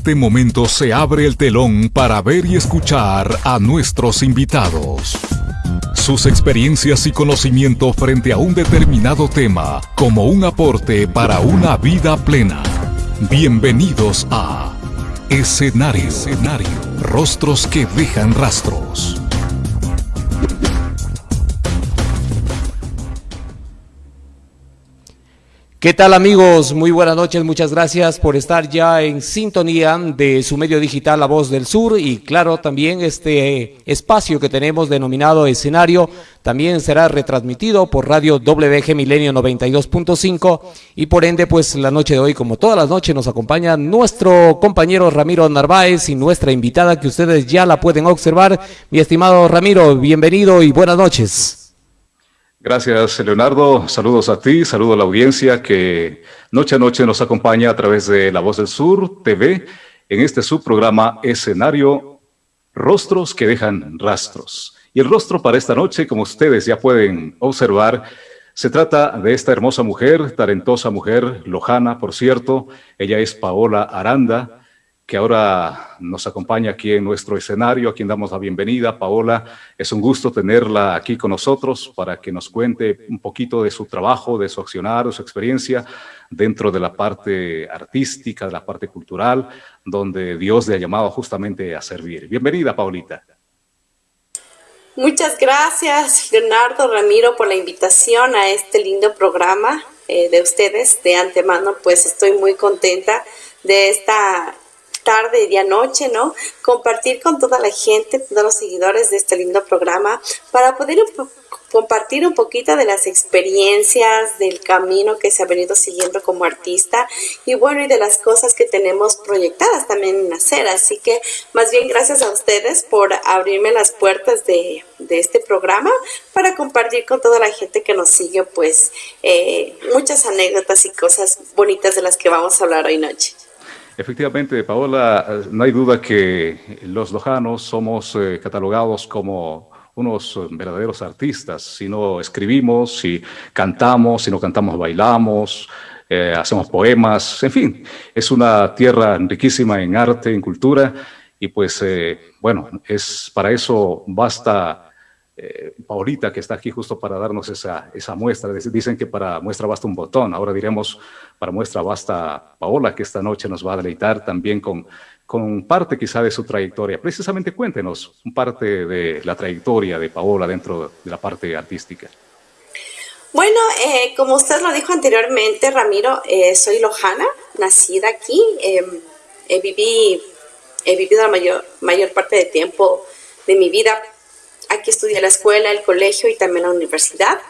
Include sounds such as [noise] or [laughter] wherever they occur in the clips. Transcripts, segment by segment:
este momento se abre el telón para ver y escuchar a nuestros invitados. Sus experiencias y conocimiento frente a un determinado tema como un aporte para una vida plena. Bienvenidos a Escenario. Escenario. Rostros que dejan rastros. ¿Qué tal amigos? Muy buenas noches, muchas gracias por estar ya en sintonía de su medio digital La Voz del Sur y claro también este espacio que tenemos denominado escenario también será retransmitido por radio WG Milenio 92.5 y por ende pues la noche de hoy como todas las noches nos acompaña nuestro compañero Ramiro Narváez y nuestra invitada que ustedes ya la pueden observar. Mi estimado Ramiro, bienvenido y buenas noches. Gracias, Leonardo. Saludos a ti, saludo a la audiencia que noche a noche nos acompaña a través de La Voz del Sur TV en este subprograma escenario Rostros que dejan rastros. Y el rostro para esta noche, como ustedes ya pueden observar, se trata de esta hermosa mujer, talentosa mujer, lojana, por cierto. Ella es Paola Aranda, que ahora nos acompaña aquí en nuestro escenario, a quien damos la bienvenida. Paola, es un gusto tenerla aquí con nosotros para que nos cuente un poquito de su trabajo, de su accionar, de su experiencia dentro de la parte artística, de la parte cultural, donde Dios le ha llamado justamente a servir. Bienvenida, Paulita. Muchas gracias, Leonardo Ramiro, por la invitación a este lindo programa eh, de ustedes. De antemano, pues estoy muy contenta de esta tarde, día, noche, ¿no? Compartir con toda la gente, todos los seguidores de este lindo programa, para poder compartir un poquito de las experiencias, del camino que se ha venido siguiendo como artista y bueno, y de las cosas que tenemos proyectadas también en hacer. Así que más bien gracias a ustedes por abrirme las puertas de, este programa para compartir con toda la gente que nos sigue pues eh, muchas anécdotas y cosas bonitas de las que vamos a hablar hoy noche. Efectivamente, Paola, no hay duda que los lojanos somos eh, catalogados como unos eh, verdaderos artistas. Si no escribimos, si cantamos, si no cantamos, bailamos, eh, hacemos poemas, en fin, es una tierra riquísima en arte, en cultura, y pues, bueno, es para eso basta eh, Paulita, que está aquí justo para darnos esa, esa muestra. Dicen que para muestra basta un botón, ahora diremos para muestra basta Paola, que esta noche nos va a deleitar también con, con parte quizá de su trayectoria. Precisamente cuéntenos parte de la trayectoria de Paola dentro de la parte artística. Bueno, eh, como usted lo dijo anteriormente, Ramiro, eh, soy lojana, nacida aquí. Em, he vivido la mayor, mayor parte del tiempo de mi vida Aquí estudié la escuela, el colegio y también la universidad.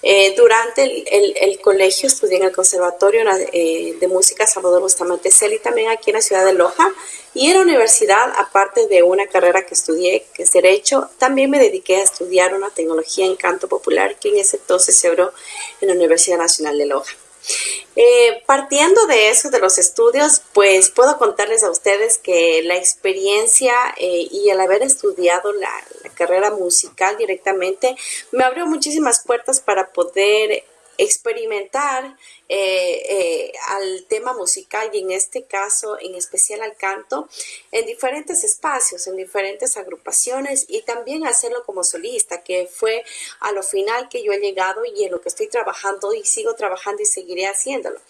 Eh, durante el, colegio estudié en el Conservatorio eh, de Música Salvador Bustamante y también aquí en la ciudad de Loja. Y en la universidad, aparte de una carrera que estudié, que es Derecho, también me dediqué a estudiar una tecnología en canto popular que en ese entonces se abrió en la Universidad Nacional de Loja. Eh, partiendo de eso, de los estudios, pues puedo contarles a ustedes que la experiencia eh, y el haber estudiado la, carrera musical directamente me abrió muchísimas puertas para poder experimentar eh, eh, al tema musical y en este caso en especial al canto en diferentes espacios, en diferentes agrupaciones y también hacerlo como solista, que fue a lo final que yo he llegado y en lo que estoy trabajando y sigo trabajando y seguiré haciéndolo.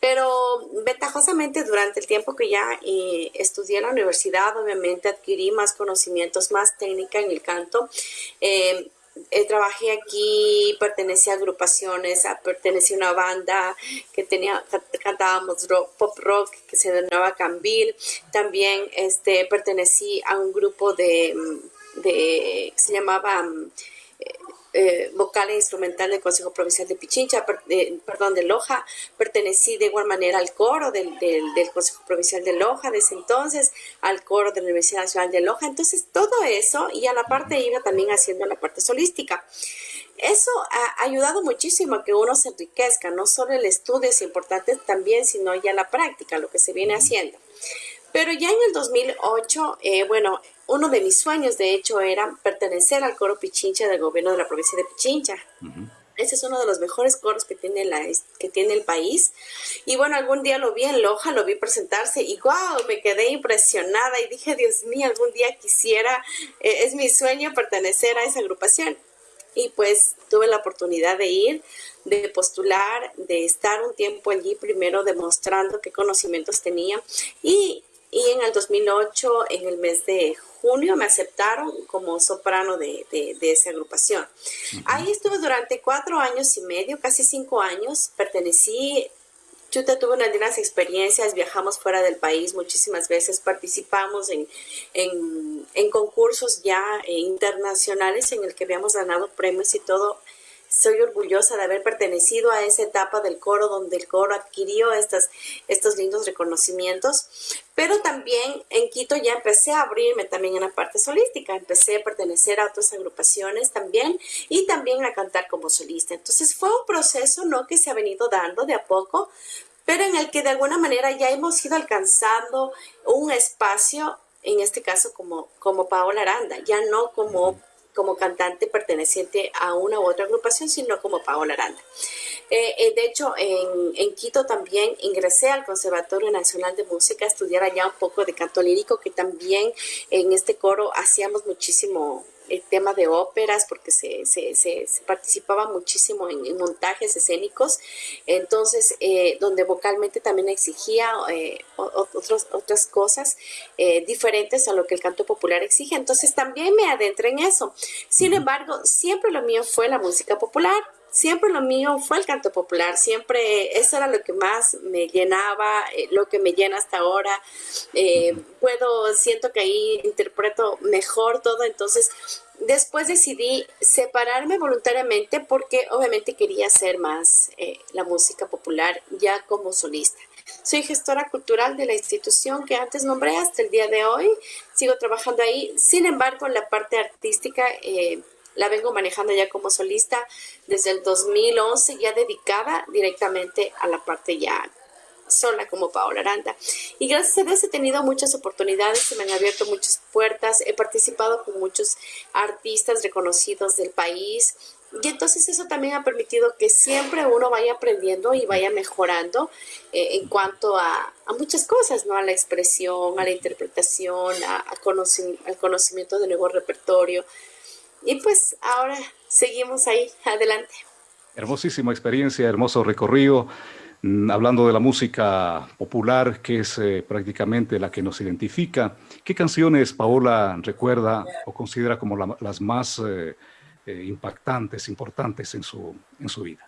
Pero ventajosamente durante el tiempo que ya eh, estudié en la universidad, obviamente adquirí más conocimientos, más técnica en el canto. Eh, trabajé aquí, pertenecía a agrupaciones, pertenecía a una banda que tenía, cantábamos pop rock que se denominaba Cambil. También este, pertenecí a un grupo de, de se llamaba eh, vocal e instrumental del Consejo Provincial de Pichincha, perdón, de Loja, pertenecí de igual manera al coro del, Consejo Provincial de Loja, desde entonces al coro de la Universidad Nacional de Loja, entonces todo eso y a la parte iba también haciendo la parte solística. Eso ha ayudado muchísimo a que uno se enriquezca, no solo el estudio es importante también, sino ya la práctica, lo que se viene haciendo. Pero ya en el 2008, eh, bueno, uno de mis sueños, de hecho, era pertenecer al coro Pichincha del gobierno de la provincia de Pichincha. Ese es uno de los mejores coros que tiene, la, que tiene el país. Y bueno, algún día lo vi en Loja, lo vi presentarse y wow, me quedé impresionada y dije, Dios mío, algún día quisiera, eh, es mi sueño pertenecer a esa agrupación. Y pues tuve la oportunidad de ir, de postular, de estar un tiempo allí primero demostrando qué conocimientos tenía. Y, y en el 2008, en el mes de junio me aceptaron como soprano de, de, esa agrupación. Ahí estuve durante cuatro años y medio, casi cinco años. Pertenecí, yo tuve unas grandes experiencias, viajamos fuera del país muchísimas veces, participamos en, en, en concursos ya internacionales en el que habíamos ganado premios y todo soy orgullosa de haber pertenecido a esa etapa del coro donde el coro adquirió estas, estos lindos reconocimientos, pero también en Quito ya empecé a abrirme también en la parte solística, empecé a pertenecer a otras agrupaciones también y también a cantar como solista. Entonces fue un proceso no que se ha venido dando de a poco, pero en el que de alguna manera ya hemos ido alcanzando un espacio en este caso como, como Paola Aranda, ya no como como cantante perteneciente a una u otra agrupación, sino como Paola Aranda. Eh, eh, de hecho, en, en, Quito también ingresé al Conservatorio Nacional de Música a estudiar allá un poco de canto lírico, que también en este coro hacíamos muchísimo el tema de óperas, porque se, se, se, participaba muchísimo en, montajes escénicos, entonces, eh, donde vocalmente también exigía eh, otras cosas eh, diferentes a lo que el canto popular exige, entonces también me adentré en eso. Sin embargo, siempre lo mío fue la música popular, siempre lo mío fue el canto popular, siempre eso era lo que más me llenaba, lo que me llena hasta ahora. puedo, siento que ahí interpreto mejor todo, entonces después decidí separarme voluntariamente porque obviamente quería hacer más eh, la música popular ya como solista. Soy gestora cultural de la institución que antes nombré hasta el día de hoy. Sigo trabajando ahí. Sin embargo, la parte artística eh, la vengo manejando ya como solista desde el 2011, ya dedicada directamente a la parte ya sola como Paola Aranda. Y gracias a Dios he tenido muchas oportunidades, se me han abierto muchas puertas, he participado con muchos artistas reconocidos del país. Y entonces eso también ha permitido que siempre uno vaya aprendiendo y vaya mejorando eh, en cuanto a, muchas cosas, ¿no? A la expresión, a la interpretación, a, al conocimiento de nuevo repertorio. Y pues ahora seguimos ahí, adelante. Hermosísima experiencia, hermoso recorrido. Mm, hablando de la música popular, que es eh, prácticamente la que nos identifica, ¿qué canciones Paola recuerda o considera como las más eh, eh, impactantes, importantes en su, en su vida?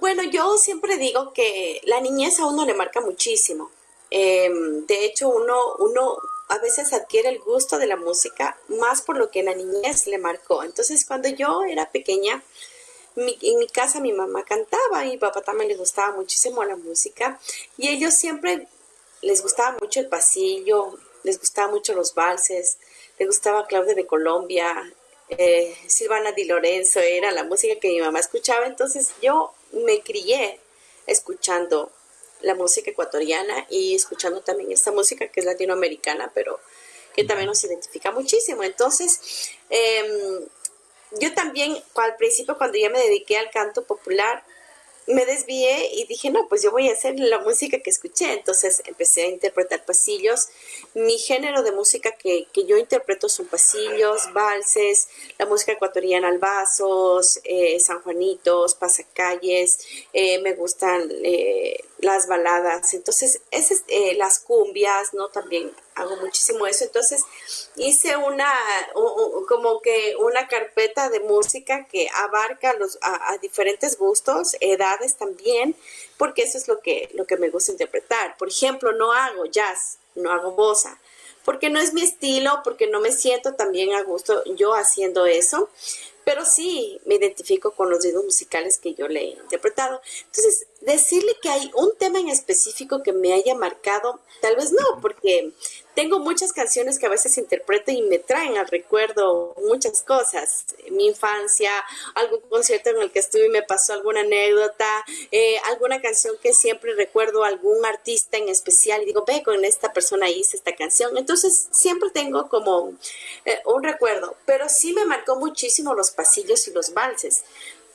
Bueno, yo siempre digo que la niñez a uno le marca muchísimo. Em, de hecho, uno, uno a veces adquiere el gusto de la música más por lo que la niñez le marcó. Entonces, cuando yo era pequeña, en mi casa mi mamá cantaba y mi papá también les gustaba muchísimo la música y ellos siempre les gustaba mucho el pasillo, les gustaba mucho los valses, les gustaba Claudia de Colombia, eh, Silvana Di Lorenzo, era la música que mi mamá escuchaba, entonces yo me crié escuchando la música ecuatoriana y escuchando también esta música que es latinoamericana, pero que también nos identifica muchísimo. Entonces, eh, yo también al principio cuando ya me dediqué al canto popular, me desvié y dije, no, pues yo voy a hacer la música que escuché. Entonces empecé a interpretar pasillos. Mi género de música que, yo interpreto son pasillos, valses, la música ecuatoriana, albazos, eh, sanjuanitos, pasacalles. Eh, me gustan eh, las baladas. Entonces, esas, eh, las cumbias, ¿no? También hago muchísimo eso. Entonces, hice una, como que una carpeta de música que abarca los, a, diferentes gustos, edades también, porque eso es lo que, lo que me gusta interpretar. Por ejemplo, no hago jazz, no hago bossa, porque no es mi estilo, porque no me siento también a gusto yo haciendo eso pero sí me identifico con los ritmos musicales que yo le he interpretado. Entonces, decirle que hay un tema en específico que me haya marcado, tal vez no, porque tengo muchas canciones que a veces interpreto y me traen al recuerdo muchas cosas. Mi infancia, algún concierto en el que estuve y me pasó alguna anécdota, eh, alguna canción que siempre recuerdo, algún artista en especial y digo, ve, con esta persona hice esta canción. Entonces siempre tengo como eh, un recuerdo, pero sí me marcó muchísimo los pasillos y los valses.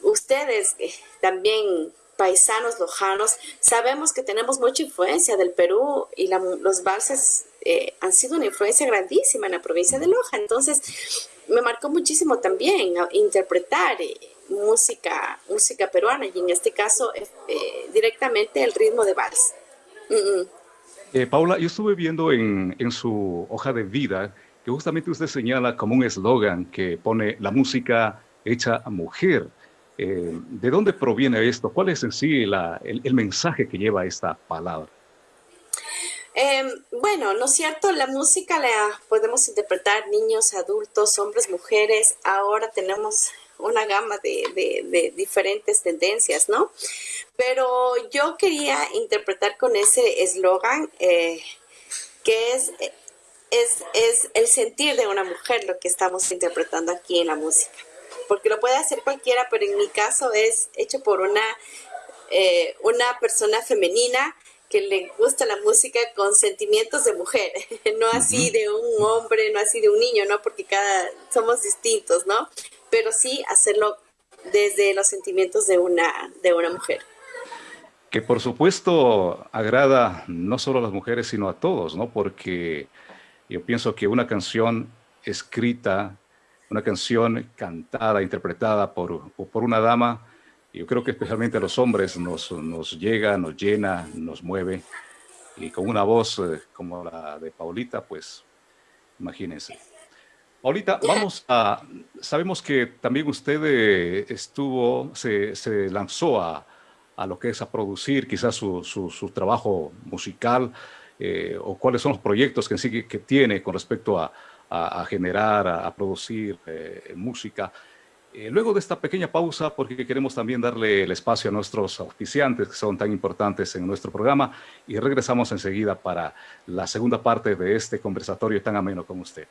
Ustedes eh, también paisanos lojanos, sabemos que tenemos mucha influencia del Perú y los valses eh, han sido una influencia grandísima en la provincia de Loja. Entonces, me marcó muchísimo también interpretar eh, música, música peruana y en este caso eh, directamente el ritmo de vals. Paula, yo estuve viendo en, en su hoja de vida que justamente usted señala como un eslogan que pone la música hecha a mujer. Eh, ¿De dónde proviene esto? ¿Cuál es en sí el, mensaje que lleva esta palabra? Em, bueno, ¿no es cierto? La música la podemos interpretar niños, adultos, hombres, mujeres. Ahora tenemos una gama de, diferentes tendencias, ¿no? Pero yo quería interpretar con ese eslogan eh, que es, es, es el sentir de una mujer lo que estamos interpretando aquí en la música porque lo puede hacer cualquiera, pero en mi caso es hecho por una, eh, una persona femenina que le gusta la música con sentimientos de mujer, [laughs] no así de un hombre, no así de un niño, ¿no? Porque cada somos distintos, ¿no? Pero sí hacerlo desde los sentimientos de una, de una mujer. Que por supuesto agrada no solo a las mujeres, sino a todos, ¿no? Porque yo pienso que una canción escrita una canción cantada, interpretada por, por una dama, yo creo que especialmente a los hombres nos, nos llega, nos llena, nos mueve, y con una voz eh, como la de Paulita, pues imagínense. Paulita, vamos a, sabemos que también usted eh, estuvo, se, se lanzó a, a, lo que es a producir quizás su, su, su trabajo musical, eh, o cuáles son los proyectos que, que tiene con respecto a, a, generar, a, producir eh, música. Eh, luego de esta pequeña pausa, porque queremos también darle el espacio a nuestros auspiciantes que son tan importantes en nuestro programa, y regresamos enseguida para la segunda parte de este conversatorio tan ameno con usted.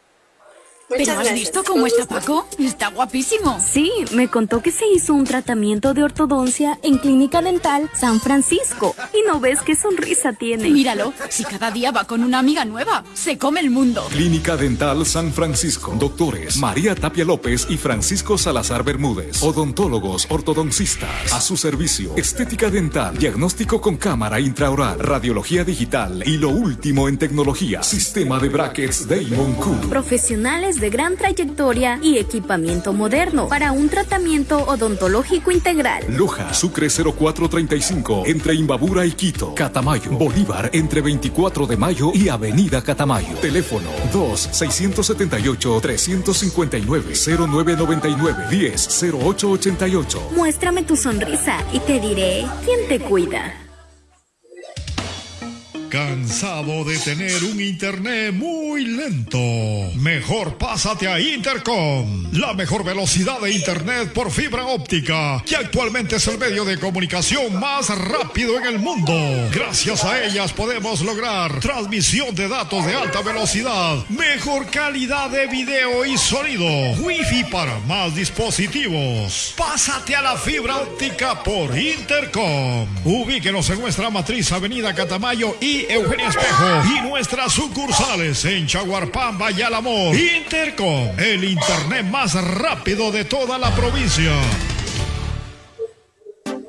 ¿Pero has visto cómo está Paco? Está guapísimo. Sí, me contó que se hizo un tratamiento de ortodoncia en Clínica Dental San Francisco. Y no ves qué sonrisa tiene. Míralo, si cada día va con una amiga nueva, se come el mundo. Clínica Dental San Francisco. Doctores María Tapia López y Francisco Salazar Bermúdez. Odontólogos ortodoncistas. A su servicio. Estética dental. Diagnóstico con cámara intraoral. Radiología digital. Y lo último en tecnología. Sistema de brackets Damon Cool. Profesionales de gran trayectoria y equipamiento moderno para un tratamiento odontológico integral. Loja, Sucre 0435, entre Imbabura y Quito. Catamayo, Bolívar, entre 24 de mayo y Avenida Catamayo. Teléfono 2-679-359-0999-10-0888. Muéstrame tu sonrisa y te diré quién te cuida. ¿Cansado de tener un internet muy lento? Mejor pásate a Intercom, la mejor velocidad de internet por fibra óptica, que actualmente es el medio de comunicación más rápido en el mundo. Gracias a ellas podemos lograr transmisión de datos de alta velocidad, mejor calidad de video y sonido, wifi para más dispositivos. Pásate a la fibra óptica por Intercom. Ubíquenos en nuestra matriz Avenida Catamayo y Eugenia Espejo y nuestras sucursales en Chaguarpamba y Alamor. Intercom, el internet más rápido de toda la provincia.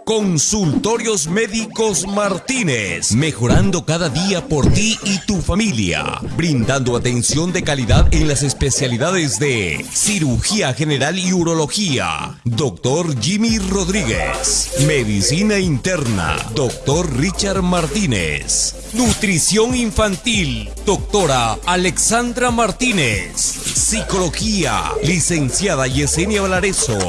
Consultorios Médicos Martínez, mejorando cada día por ti y tu familia, brindando atención de calidad en las especialidades de cirugía general y urología. Doctor Jimmy Rodríguez, medicina interna. Doctor Richard Martínez, nutrición infantil. Doctora Alexandra Martínez, psicología. Licenciada Yesenia Valareso,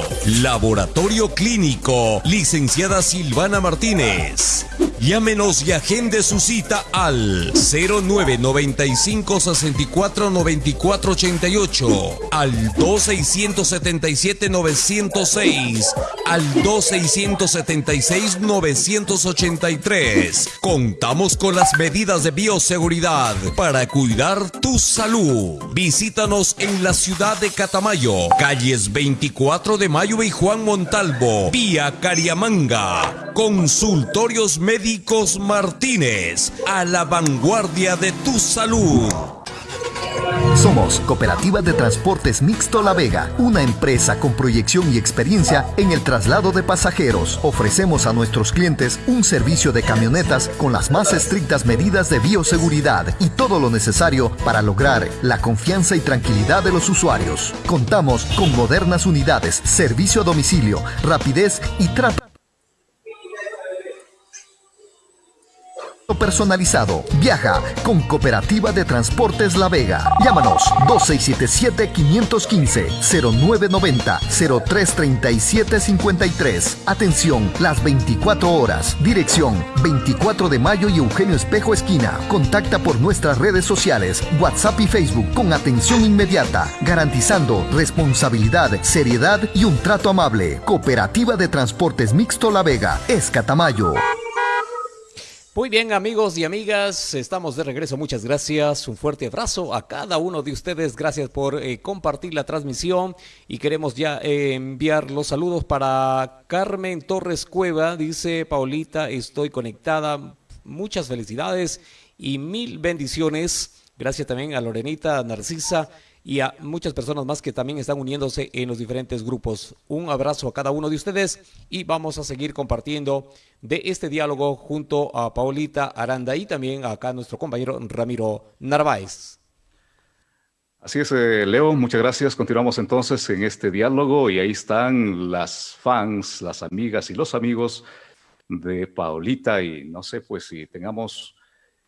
laboratorio clínico. Licenciada Silvana Martínez. Llámenos y agende su cita al 0995 64 94 88, al 2677 906, al 2676 983. Contamos con las medidas de bioseguridad para cuidar tu salud. Visítanos en la ciudad de Catamayo, calles 24 de Mayo y Juan Montalvo, vía Cariamanga. Consultorios Médicos Martínez, a la vanguardia de tu salud. Somos Cooperativa de Transportes Mixto La Vega, una empresa con proyección y experiencia en el traslado de pasajeros. Ofrecemos a nuestros clientes un servicio de camionetas con las más estrictas medidas de bioseguridad y todo lo necesario para lograr la confianza y tranquilidad de los usuarios. Contamos con modernas unidades, servicio a domicilio, rapidez y trato personalizado. Viaja con Cooperativa de Transportes La Vega. Llámanos 2677-515-0990-033753. Atención, las 24 horas. Dirección 24 de mayo y Eugenio Espejo Esquina. Contacta por nuestras redes sociales, WhatsApp y Facebook con atención inmediata, garantizando responsabilidad, seriedad y un trato amable. Cooperativa de Transportes Mixto La Vega, Escatamayo. Muy bien amigos y amigas, estamos de regreso, muchas gracias, un fuerte abrazo a cada uno de ustedes, gracias por eh, compartir la transmisión y queremos ya eh, enviar los saludos para Carmen Torres Cueva, dice Paulita, estoy conectada, muchas felicidades y mil bendiciones, gracias también a Lorenita, Narcisa, y a muchas personas más que también están uniéndose en los diferentes grupos. Un abrazo a cada uno de ustedes y vamos a seguir compartiendo de este diálogo junto a Paulita Aranda y también acá nuestro compañero Ramiro Narváez. Así es, eh, Leo, muchas gracias. Continuamos entonces en este diálogo y ahí están las fans, las amigas y los amigos de Paulita y no sé pues si tengamos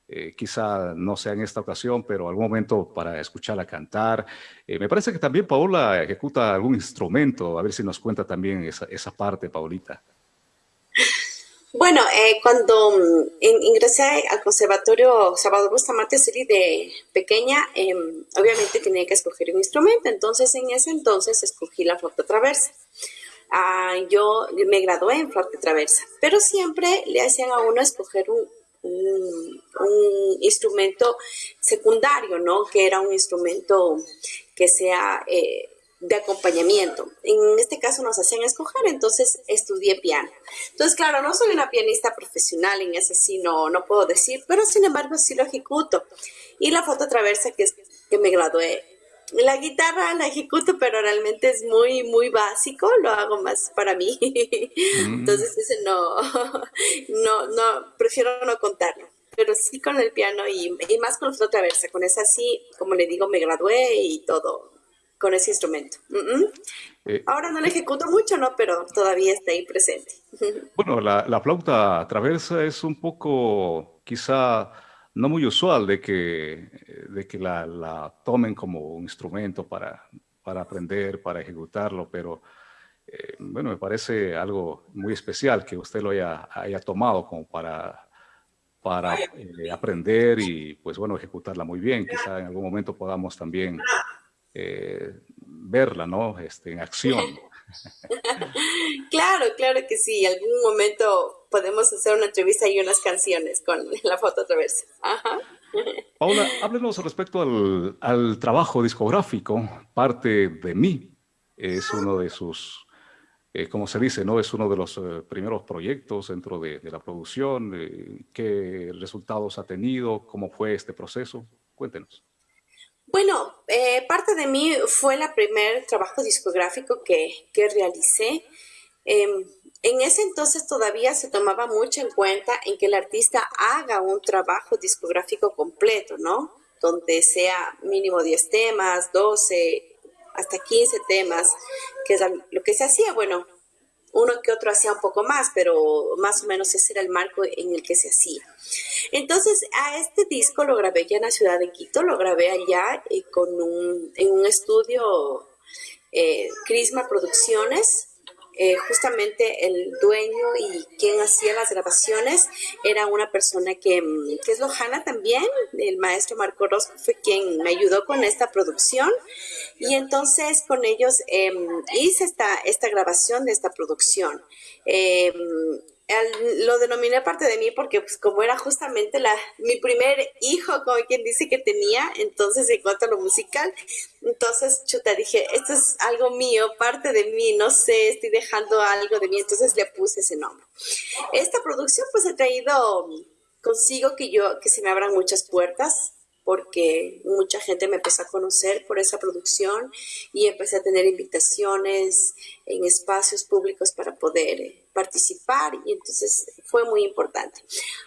eh, quizá no sea en esta ocasión, pero algún momento para escucharla cantar. Eh, me parece que también Paola ejecuta algún instrumento, a ver si nos cuenta también esa, esa parte, Paulita. Bueno, eh, cuando mm, ingresé al Conservatorio Salvador Bustamante City de pequeña, em, obviamente tenía que escoger un instrumento, entonces en ese entonces escogí la flauta traversa. Ah, yo me gradué en flauta traversa, pero siempre le hacían a uno escoger un, un, instrumento secundario, ¿no? Que era un instrumento que sea eh, de acompañamiento. En este caso nos hacían escoger, entonces estudié piano. Entonces, claro, no soy una pianista profesional, en ese sí no, no puedo decir, pero sin embargo sí lo ejecuto. Y la foto traversa que, es, que me gradué la guitarra la ejecuto, pero realmente es muy, muy básico, lo hago más para mí. [laughs] Mm. Entonces, ese no, [laughs] no, no, prefiero no contarlo. Pero sí con el piano y, más con la flauta traversa. Con esa sí, como le digo, me gradué y todo con ese instrumento. Eh, Ahora no la ejecuto mucho, ¿no? Pero todavía está ahí presente. [laughs] Bueno, la, la flauta traversa es un poco, quizá, no muy usual de que, de que la, tomen como un instrumento para, para aprender, para ejecutarlo, pero eh, bueno, me parece algo muy especial que usted lo haya, haya tomado como para, para eh, aprender y pues bueno, ejecutarla muy bien. Quizá en algún momento podamos también eh, verla, ¿no? Este, en acción. [laughs] claro, claro que sí. Algún momento podemos hacer una entrevista y unas canciones con la foto traversa. [laughs] Paula, háblenos respecto al, trabajo discográfico. Parte de mí es uno de sus, eh, como se dice, ¿no? Es uno de los eh, primeros proyectos dentro de, la producción. Eh, ¿Qué resultados ha tenido? ¿Cómo fue este proceso? Cuéntenos. Bueno, parte de mí fue el primer trabajo discográfico que, que realicé. Em, en ese entonces todavía se tomaba mucho en cuenta en que el artista haga un trabajo discográfico completo, ¿no? Donde sea mínimo 10 temas, 12, hasta 15 temas, que es lo que se hacía. Bueno, uno que otro hacía un poco más, pero más o menos ese era el marco en el que se hacía. Entonces, a este disco lo grabé ya en la ciudad de Quito, lo grabé allá eh, con un, en un estudio eh, Crisma Producciones. Eh, justamente el dueño y quien hacía las grabaciones era una persona que, mm, que es Lojana también, el maestro Marco Rosco fue quien me ayudó con esta producción y entonces con ellos em, hice esta, esta grabación de esta producción. Em, lo denominé parte de mí porque pues como era justamente la, mi primer hijo, como quien dice que tenía, entonces en cuanto a lo musical, entonces chuta, dije, esto es algo mío, parte de mí, no sé, estoy dejando algo de mí, entonces le puse ese nombre. Esta producción pues ha traído consigo que yo, que se me abran muchas puertas, porque mucha gente me empezó a conocer por esa producción y empecé a tener invitaciones en espacios públicos para poder participar y entonces fue muy importante.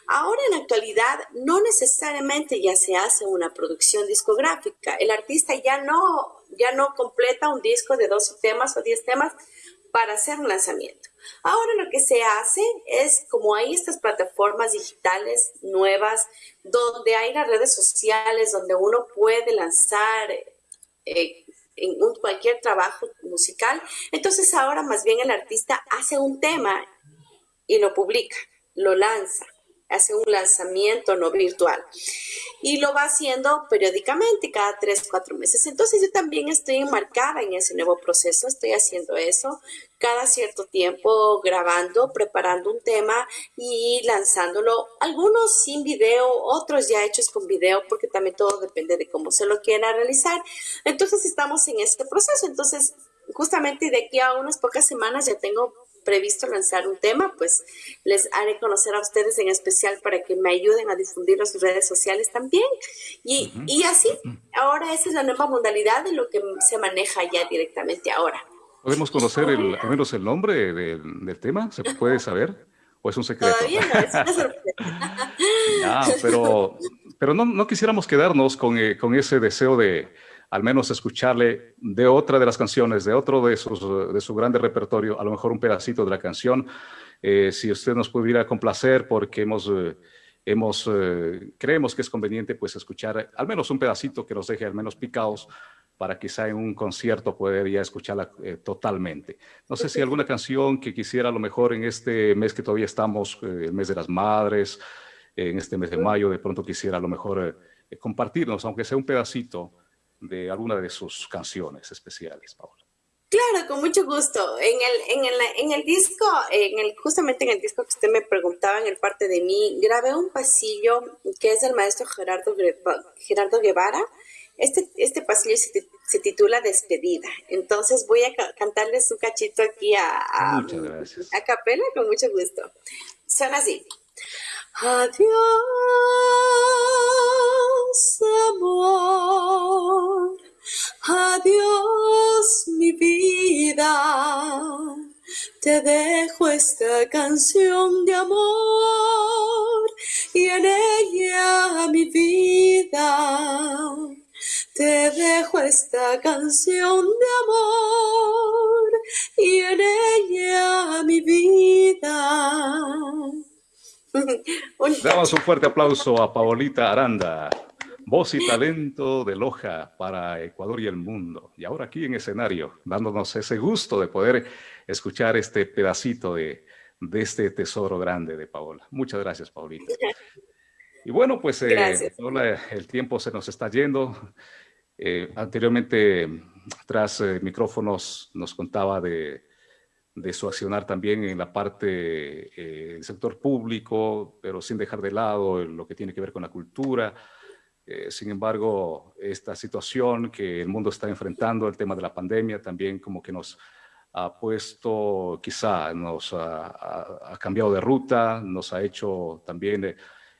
Ahora en la actualidad no necesariamente ya se hace una producción discográfica, el artista ya no, ya no completa un disco de 12 temas o 10 temas para hacer un lanzamiento. Ahora lo que se hace es, como hay estas plataformas digitales nuevas, donde hay las redes sociales, donde uno puede lanzar eh, en cualquier trabajo musical, entonces ahora más bien el artista hace un tema y lo publica, lo lanza hace un lanzamiento no virtual. Y lo va haciendo periódicamente cada tres, cuatro meses. Entonces yo también estoy enmarcada en ese nuevo proceso, estoy haciendo eso cada cierto tiempo grabando, preparando un tema y lanzándolo, algunos sin video, otros ya hechos con video, porque también todo depende de cómo se lo quiera realizar. Entonces estamos en este proceso, entonces justamente de aquí a unas pocas semanas ya tengo previsto lanzar un tema, pues les haré conocer a ustedes en especial para que me ayuden a difundirlo en sus redes sociales también. Y, y así, ahora esa es la nueva modalidad de lo que se maneja ya directamente ahora. ¿Podemos conocer el, al menos el nombre del, tema? ¿Se puede saber? ¿O es un secreto? Todavía no, es una sorpresa. [laughs] pero pero no, no quisiéramos quedarnos con, eh, con ese deseo de, al menos escucharle de otra de las canciones, de otro de, sus, de su grande repertorio, a lo mejor un pedacito de la canción. Eh, si usted nos pudiera complacer porque hemos, eh, hemos eh, creemos que es conveniente pues escuchar al menos un pedacito que nos deje al menos picados para quizá en un concierto poder ya escucharla totalmente. No sé si alguna canción que quisiera a lo mejor en este mes que todavía estamos, el mes de las madres, en este mes de mayo, de pronto quisiera a lo mejor compartirnos, aunque sea un pedacito, de alguna de sus canciones especiales, Paula. Claro, con mucho gusto. En el, en el, en el disco, en el, justamente en el disco que usted me preguntaba, en el parte de mí, grabé un pasillo que es del maestro Gerardo, Gerardo Guevara. Este, este pasillo se, titula Despedida. Entonces voy a cantarles un cachito aquí a, a, a capela con mucho gusto. Suena así. Adiós, amor. Adiós, mi vida. Te dejo esta canción de amor y en ella mi vida. Te dejo esta canción de amor y en ella mi vida. [laughs] Damos un fuerte aplauso a Paolita Aranda, voz y talento de Loja para Ecuador y el mundo. Y ahora aquí en escenario, dándonos ese gusto de poder escuchar este pedacito de, este tesoro grande de Paola. Muchas gracias, Paolita. [laughs] Y bueno, pues eh, el tiempo se nos está yendo. Eh, anteriormente, tras eh, micrófonos, nos contaba de de su accionar también en la parte eh, del sector público, pero sin dejar de lado lo que tiene que ver con la cultura. Eh, sin embargo, esta situación que el mundo está enfrentando, el tema de la pandemia, también como que nos ha puesto, quizá nos ha, cambiado de ruta, nos ha hecho también,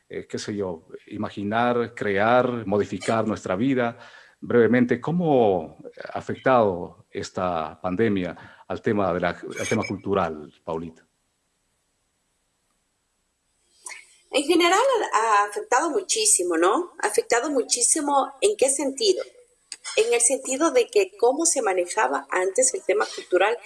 eh, qué sé yo, imaginar, crear, modificar nuestra vida brevemente, ¿cómo ha afectado esta pandemia al tema, de la, tema cultural, Paulita? En general ha afectado muchísimo, ¿no? Ha afectado muchísimo en qué sentido? En el sentido de que cómo se manejaba antes el tema cultural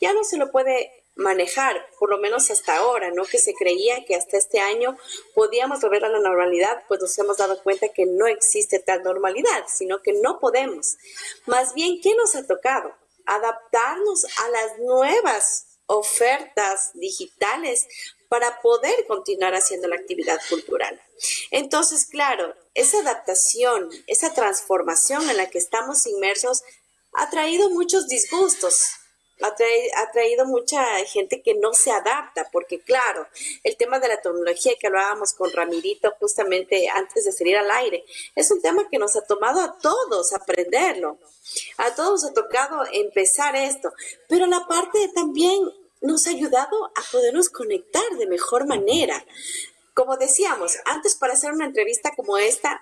ya no se lo puede manejar, por lo menos hasta ahora, ¿no? Que se creía que hasta este año podíamos volver a la normalidad, pues nos hemos dado cuenta que no existe tal normalidad, sino que no podemos. Más bien, ¿qué nos ha tocado? Adaptarnos a las nuevas ofertas digitales para poder continuar haciendo la actividad cultural. Entonces, claro, esa adaptación, esa transformación en la que estamos inmersos ha traído muchos disgustos, ha, traído, mucha gente que no se adapta, porque claro, el tema de la tecnología que hablábamos con Ramirito justamente antes de salir al aire, es un tema que nos ha tomado a todos aprenderlo. A todos ha tocado empezar esto, pero la parte también nos ha ayudado a podernos conectar de mejor manera. Como decíamos, antes para hacer una entrevista como esta,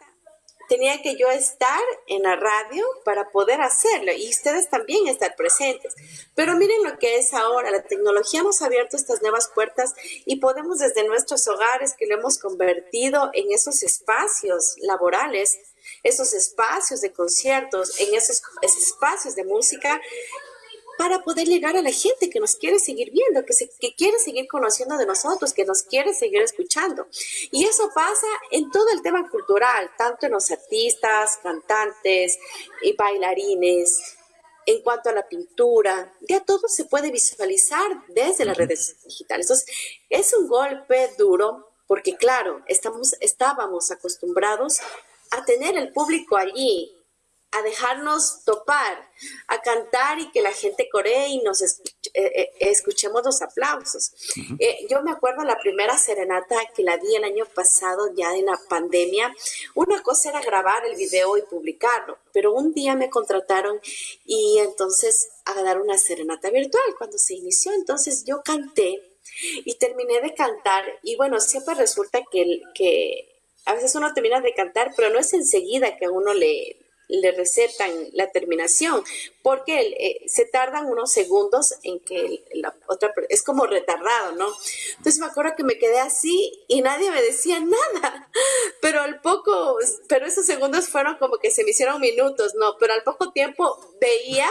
tenía que yo estar en la radio para poder hacerlo y ustedes también estar presentes. Pero miren lo que es ahora, la tecnología ha abierto estas nuevas puertas y podemos desde nuestros hogares que lo hemos convertido en esos espacios laborales, esos espacios de conciertos, en esos, esos espacios de música, para poder llegar a la gente que nos quiere seguir viendo, que, se, que quiere seguir conociendo de nosotros, que nos quiere seguir escuchando. Y eso pasa en todo el tema cultural, tanto en los artistas, cantantes y bailarines, en cuanto a la pintura, ya todo se puede visualizar desde las redes digitales. Entonces, es un golpe duro porque, claro, estamos, estábamos acostumbrados a tener el público allí, a dejarnos topar, a cantar y que la gente coree y nos eh, eh, escuchemos los aplausos. Eh, yo me acuerdo la primera serenata que la di el año pasado, ya en la pandemia. Una cosa era grabar el video y publicarlo, pero un día me contrataron y entonces a dar una serenata virtual cuando se inició. Entonces yo canté y terminé de cantar y bueno, siempre resulta que, que a veces uno termina de cantar, pero no es enseguida que a uno le le recetan la terminación, porque eh, se tardan unos segundos en que la otra es como retardado, ¿no? Entonces me acuerdo que me quedé así y nadie me decía [laughs] nada, pero al poco, pero esos segundos fueron como que se me hicieron minutos, ¿no? Pero al poco tiempo veía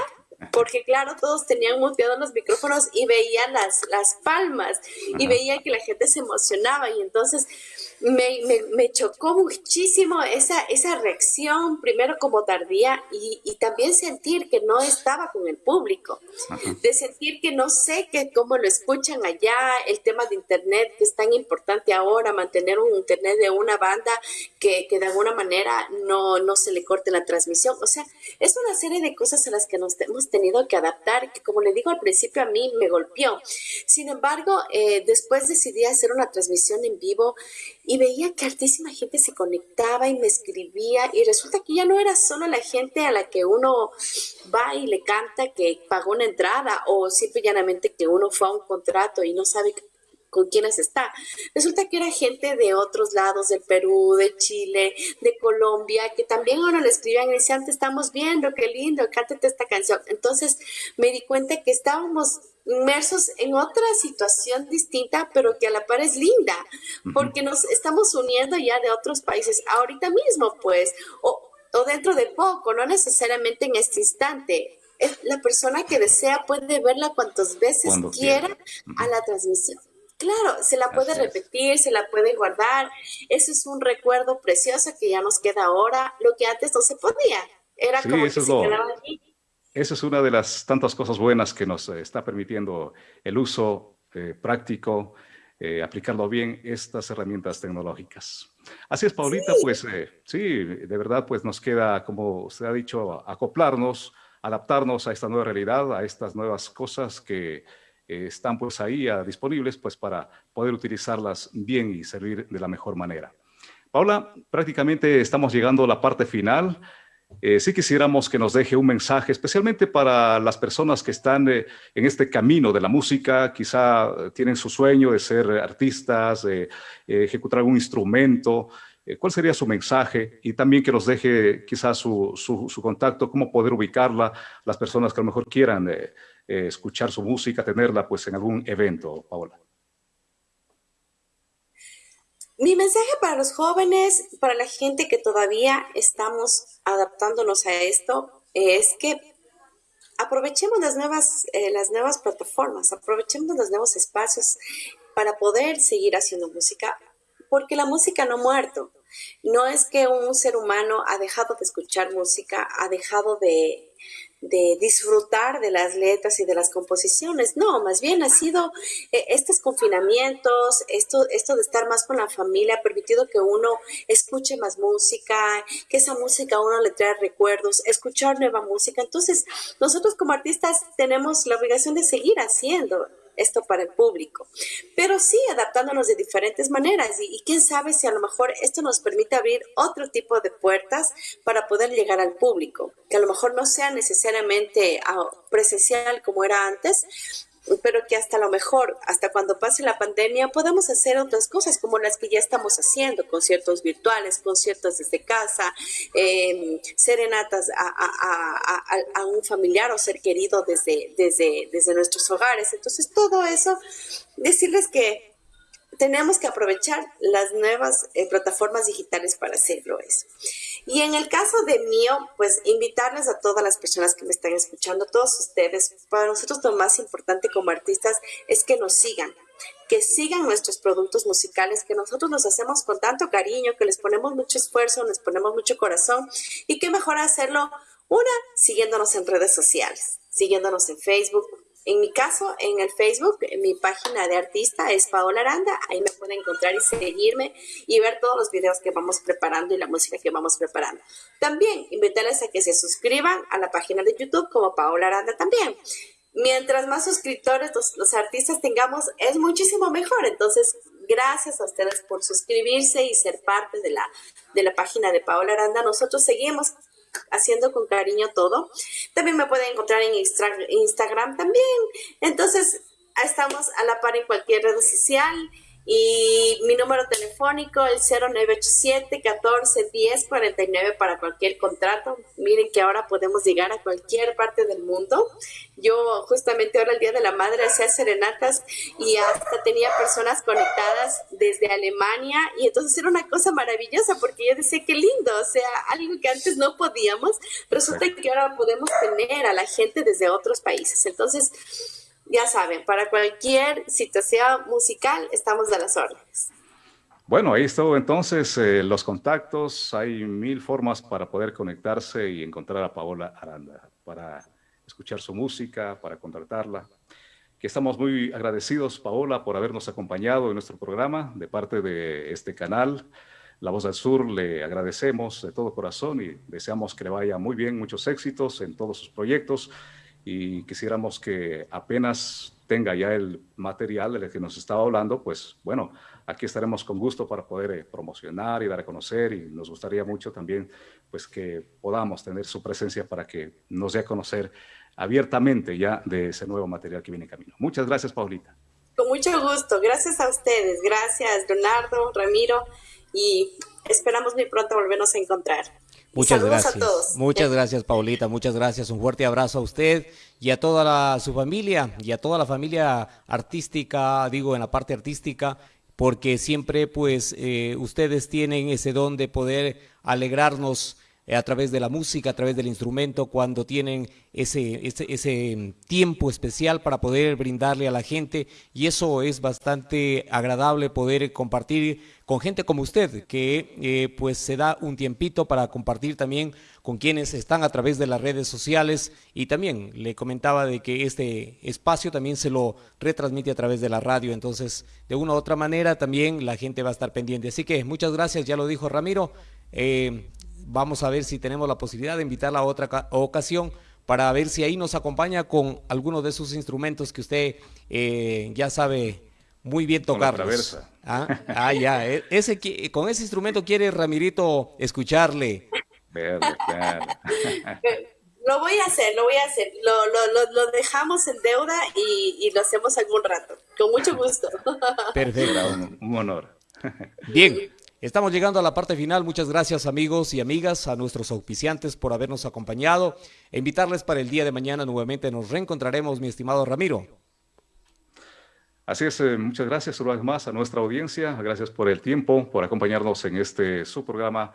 porque claro, todos tenían muteados los micrófonos y veía las, las palmas y veía que la gente se emocionaba. Y entonces me, me, chocó muchísimo esa, esa reacción, primero como tardía y, y, también sentir que no estaba con el público, de sentir que no sé que cómo lo escuchan allá, el tema de internet que es tan importante ahora, mantener un internet de una banda que, que de alguna manera no, no se le corte la transmisión, o sea, es una serie de cosas a las que nos hemos tenido que adaptar, que como le digo al principio a mí me golpeó. Sin embargo, eh, después decidí hacer una transmisión en vivo y veía que altísima gente se conectaba y me escribía y resulta que ya no era solo la gente a la que uno va y le canta que pagó una entrada o simple llanamente que uno fue a un contrato y no sabe con quiénes está. Resulta que era gente de otros lados, del Perú, de Chile, de Colombia, que también ahora le escribían y decían, te estamos viendo, qué lindo, cántate esta canción. Entonces me di cuenta que estábamos inmersos en otra situación distinta, pero que a la par es linda, porque nos estamos uniendo ya de otros países ahorita mismo, pues, o, o dentro de poco, no necesariamente en este instante. La persona que desea puede verla cuantas veces quiera a la transmisión. Claro, se la puede repetir, se la puede guardar. Eso es un recuerdo precioso que ya nos queda ahora, lo que antes no se podía. Era como que se quedaba aquí esa es una de las tantas cosas buenas que nos eh, está permitiendo el uso eh, práctico, eh, aplicarlo bien, estas herramientas tecnológicas. Así es, Paulita, pues sí, de verdad, pues nos queda, como usted ha dicho, acoplarnos, adaptarnos a esta nueva realidad, a estas nuevas cosas que están pues ahí disponibles pues para poder utilizarlas bien y servir de la mejor manera. Paula, prácticamente estamos llegando a la parte final. Eh, sí quisiéramos que nos deje un mensaje, especialmente para las personas que están eh, en este camino de la música, quizá eh, tienen su sueño de ser artistas, de ejecutar algún instrumento. ¿Cuál sería su mensaje? Y también que nos deje quizás su, su, contacto, cómo poder ubicarla, las personas que a lo mejor quieran escuchar su música, tenerla pues en algún evento, Paola. Mi mensaje para los jóvenes, para la gente que todavía estamos adaptándonos a esto, es que aprovechemos las nuevas, eh, las nuevas plataformas, aprovechemos los nuevos espacios para poder seguir haciendo música, porque la música no ha muerto. No es que un ser humano ha dejado de escuchar música, ha dejado de, de disfrutar de las letras y de las composiciones. No, más bien ha sido eh, estos confinamientos, esto, esto de estar más con la familia, ha permitido que uno escuche más música, que esa música a uno le trae recuerdos, escuchar nueva música. Entonces, nosotros como artistas tenemos la obligación de seguir haciendo esto para el público. Pero sí, adaptándonos de diferentes maneras y, quién sabe si a lo mejor esto nos permite abrir otro tipo de puertas para poder llegar al público, que a lo mejor no sea necesariamente ah, presencial como era antes, pero que hasta lo mejor, hasta cuando pase la pandemia, podamos hacer otras cosas como las que ya estamos haciendo, conciertos virtuales, conciertos desde casa, em, serenatas a, un familiar o ser querido desde, desde, desde nuestros hogares. Entonces, todo eso, decirles que tenemos que aprovechar las nuevas eh, plataformas digitales para hacerlo eso. Y en el caso de mío, pues invitarles a todas las personas que me están escuchando, todos ustedes, para nosotros lo más importante como artistas es que nos sigan, que sigan nuestros productos musicales, que nosotros los hacemos con tanto cariño, que les ponemos mucho esfuerzo, les ponemos mucho corazón y qué mejor hacerlo, una, siguiéndonos en redes sociales, siguiéndonos en Facebook, en mi caso, en el Facebook, en mi página de artista es Paola Aranda. Ahí me pueden encontrar y seguirme y ver todos los videos que vamos preparando y la música que vamos preparando. También invitarles a que se suscriban a la página de YouTube como Paola Aranda también. Mientras más suscriptores los, artistas tengamos, es muchísimo mejor. Entonces, gracias a ustedes por suscribirse y ser parte de la, de la página de Paola Aranda. Nosotros seguimos haciendo con cariño todo. También me pueden encontrar en Instagram también. Entonces, estamos a la par en cualquier red social. Y mi número telefónico, el 0987 14 10 49 para cualquier contrato. Miren que ahora podemos llegar a cualquier parte del mundo. Yo justamente ahora el Día de la Madre hacía serenatas y hasta tenía personas conectadas desde Alemania y entonces era una cosa maravillosa porque yo decía qué lindo, o sea, algo que antes no podíamos, resulta que ahora podemos tener a la gente desde otros países. Entonces, ya saben, para cualquier situación musical estamos a las órdenes. Bueno, ahí estuvo entonces eh, los contactos. Hay mil formas para poder conectarse y encontrar a Paola Aranda, para escuchar su música, para contratarla. Que estamos muy agradecidos, Paola, por habernos acompañado en nuestro programa de parte de este canal. La Voz del Sur le agradecemos de todo corazón y deseamos que le vaya muy bien, muchos éxitos en todos sus proyectos y quisiéramos que apenas tenga ya el material del que nos estaba hablando, pues bueno, aquí estaremos con gusto para poder eh, promocionar y dar a conocer y nos gustaría mucho también pues que podamos tener su presencia para que nos dé a conocer abiertamente ya de ese nuevo material que viene en camino. Muchas gracias, Paulita. Con mucho gusto, gracias a ustedes, gracias Leonardo, Ramiro y esperamos muy pronto volvernos a encontrar. Muchas gracias. Muchas gracias, Paulita. Muchas gracias. Un fuerte abrazo a usted y a toda su familia y a toda la familia artística, digo, en la parte artística, porque siempre, pues, eh, ustedes tienen ese don de poder alegrarnos eh, a través de la música, a través del instrumento, cuando tienen ese, ese, tiempo especial para poder brindarle a la gente y eso es bastante agradable poder compartir con gente como usted, que eh, pues se da un tiempito para compartir también con quienes están a través de las redes sociales y también le comentaba de que este espacio también se lo retransmite a través de la radio, entonces de una u otra manera también la gente va a estar pendiente. Así que muchas gracias, ya lo dijo Ramiro. Eh, vamos a ver si tenemos la posibilidad de invitarla a otra ocasión para ver si ahí nos acompaña con alguno de sus instrumentos que usted eh, ya sabe muy bien tocar. ¿Ah? ah, ya, e, ese, con ese instrumento quiere Ramirito escucharle. Lo voy a hacer, lo voy a hacer. Lo, lo, lo dejamos en deuda y, y, lo hacemos algún rato. Con mucho gusto. Perfecto. un honor. Bien, Estamos llegando a la parte final. Muchas gracias amigos y amigas, a nuestros auspiciantes por habernos acompañado. E invitarles para el día de mañana nuevamente nos reencontraremos, mi estimado Ramiro. Así es, eh, muchas gracias una vez más a nuestra audiencia. Gracias por el tiempo, por acompañarnos en este su programa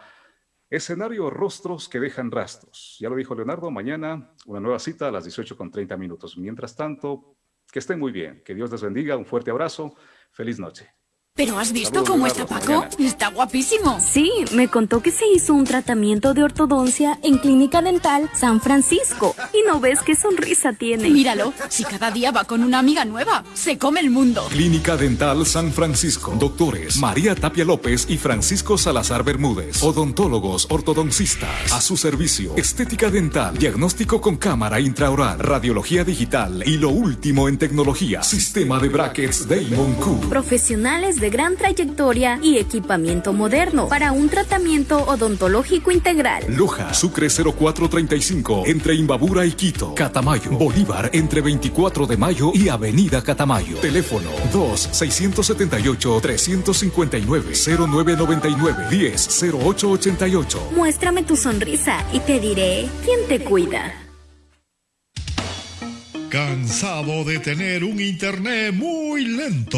Escenario Rostros que dejan rastros. Ya lo dijo Leonardo, mañana una nueva cita a las 18 con 30 minutos. Mientras tanto, que estén muy bien. Que Dios les bendiga. Un fuerte abrazo. Feliz noche. ¿Pero has visto cómo está Paco? Está guapísimo. Sí, me contó que se hizo un tratamiento de ortodoncia en Clínica Dental San Francisco. Y no ves qué sonrisa tiene. Míralo, si cada día va con una amiga nueva, se come el mundo. Clínica Dental San Francisco. Doctores María Tapia López y Francisco Salazar Bermúdez. Odontólogos, ortodoncistas. A su servicio. Estética dental. Diagnóstico con cámara intraoral. Radiología digital. Y lo último en tecnología. Sistema de brackets Damon Q. Profesionales de gran trayectoria y equipamiento moderno para un tratamiento odontológico integral. Loja, Sucre 0435, entre Imbabura y Quito. Catamayo, Bolívar, entre 24 de mayo y Avenida Catamayo. Teléfono 2-679-359-0999-10-0888. Muéstrame tu sonrisa y te diré quién te cuida. ¿Cansado de tener un internet muy lento?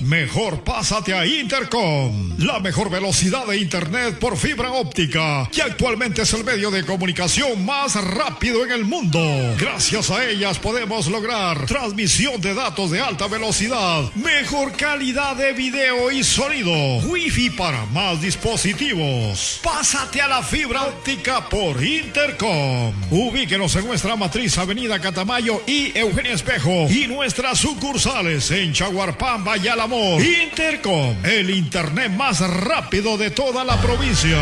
Mejor pásate a Intercom, la mejor velocidad de internet por fibra óptica, que actualmente es el medio de comunicación más rápido en el mundo. Gracias a ellas podemos lograr transmisión de datos de alta velocidad, mejor calidad de video y sonido, wifi para más dispositivos. Pásate a la fibra óptica por Intercom. Ubíquenos en nuestra matriz Avenida Catamayo y Eugenio Espejo y nuestras sucursales en Chaguarpamba y Alamor. Intercom, el internet más rápido de toda la provincia.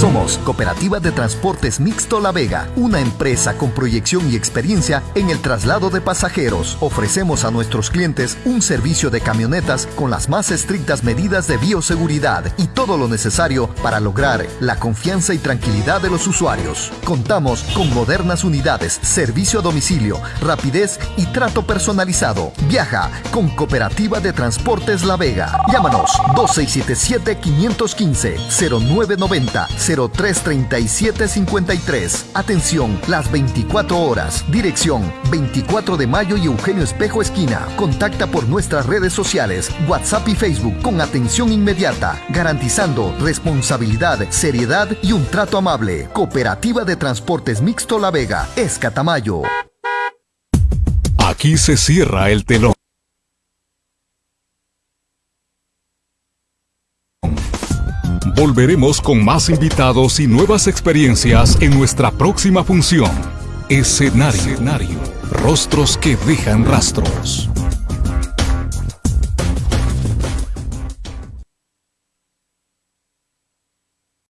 Somos Cooperativa de Transportes Mixto La Vega, una empresa con proyección y experiencia en el traslado de pasajeros. Ofrecemos a nuestros clientes un servicio de camionetas con las más estrictas medidas de bioseguridad y todo lo necesario para lograr la confianza y tranquilidad de los usuarios. Contamos con modernas unidades, servicio a domicilio, rapidez y trato personalizado. Viaja con Cooperativa de Transportes La Vega. Llámanos 2677 515 0990 033753. Atención, las 24 horas. Dirección 24 de mayo y Eugenio Espejo Esquina. Contacta por nuestras redes sociales, WhatsApp y Facebook con atención inmediata, garantizando responsabilidad, seriedad y un trato amable. Cooperativa de Transportes Mixto La Vega, Escatamayo. Aquí se cierra el telón. Volveremos con más invitados y nuevas experiencias en nuestra próxima función. Escenario. Rostros que dejan rastros.